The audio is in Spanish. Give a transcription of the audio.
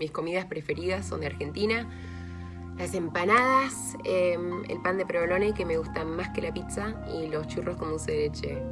mis comidas preferidas son de Argentina. Las empanadas, em, el pan de provolone que me gusta más que la pizza y los churros con dulce de leche.